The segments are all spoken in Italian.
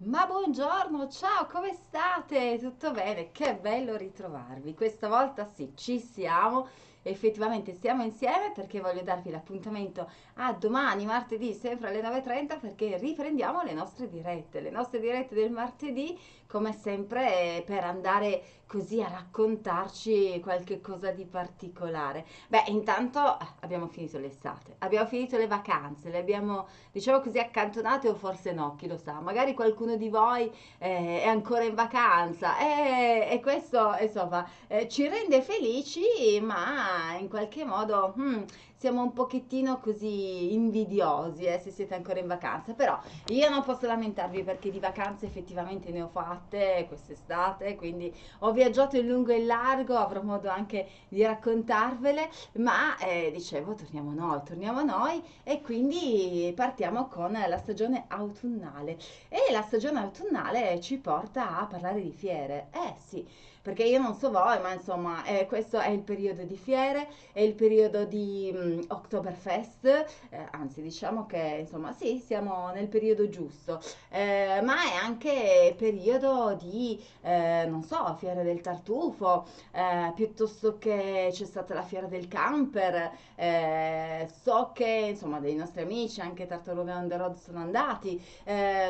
Ma buongiorno, ciao, come state? Tutto bene? Che bello ritrovarvi. Questa volta sì, ci siamo. Effettivamente stiamo insieme perché voglio darvi l'appuntamento a domani, martedì, sempre alle 9.30 perché riprendiamo le nostre dirette. Le nostre dirette del martedì, come sempre, per andare così a raccontarci qualche cosa di particolare. Beh, intanto eh, abbiamo finito l'estate, abbiamo finito le vacanze, le abbiamo, diciamo così, accantonate o forse no, chi lo sa. Magari qualcuno di voi eh, è ancora in vacanza e, e questo, insomma, eh, ci rende felici, ma in qualche modo hmm, siamo un pochettino così invidiosi eh, se siete ancora in vacanza. Però io non posso lamentarvi perché di vacanze effettivamente ne ho fatte quest'estate, quindi ho viaggiato in lungo e in largo, avrò modo anche di raccontarvele, ma eh, dicevo torniamo noi, torniamo noi e quindi partiamo con la stagione autunnale. E la stagione autunnale ci porta a parlare di fiere. Eh sì, perché io non so voi, ma insomma, eh, questo è il periodo di fiere, è il periodo di um, Oktoberfest, eh, anzi diciamo che insomma sì, siamo nel periodo giusto, eh, ma è anche periodo di, eh, non so, fiera del tartufo, eh, piuttosto che c'è stata la fiera del camper, eh, so che insomma dei nostri amici, anche Tartaruga on the road sono andati,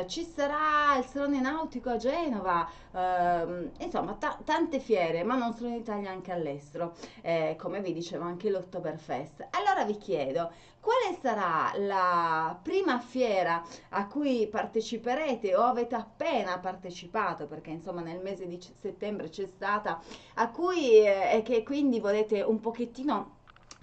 ci sarà il salone nautico a Genova, ehm, insomma ta- tante fiere, ma non solo in Italia, anche all'estero, eh, come vi dicevo anche l'Oktoberfest. Allora vi chiedo, quale sarà la prima fiera a cui parteciperete o avete appena partecipato, perché insomma nel mese di settembre c'è stata, a cui eh, e che quindi volete un pochettino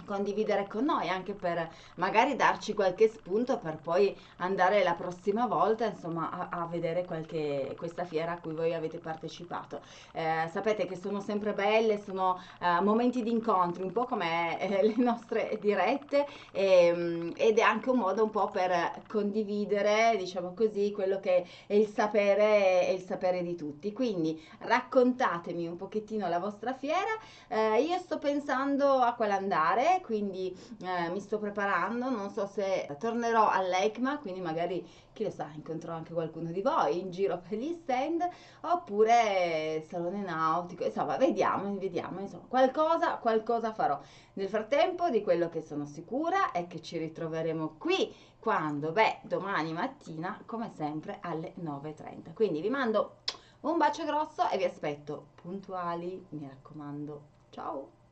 condividere con noi anche per magari darci qualche spunto per poi andare la prossima volta insomma a, a vedere qualche, questa fiera a cui voi avete partecipato. Eh, sapete che sono sempre belle sono eh, momenti di incontri un po' come eh, le nostre dirette e, ehm, ed è anche un modo un po' per condividere diciamo così quello che è il sapere e il sapere di tutti. Quindi raccontatemi un pochettino la vostra fiera. Eh, io sto pensando a quale andare quindi eh, mi sto preparando, non so se tornerò all'ECMA, quindi magari chi lo sa, incontrerò anche qualcuno di voi in giro per gli stand, oppure salone nautico, insomma, vediamo, vediamo, insomma, qualcosa, qualcosa farò. Nel frattempo, di quello che sono sicura è che ci ritroveremo qui quando? Beh, domani mattina, come sempre, alle 9.30. Quindi vi mando un bacio grosso e vi aspetto puntuali, mi raccomando. Ciao!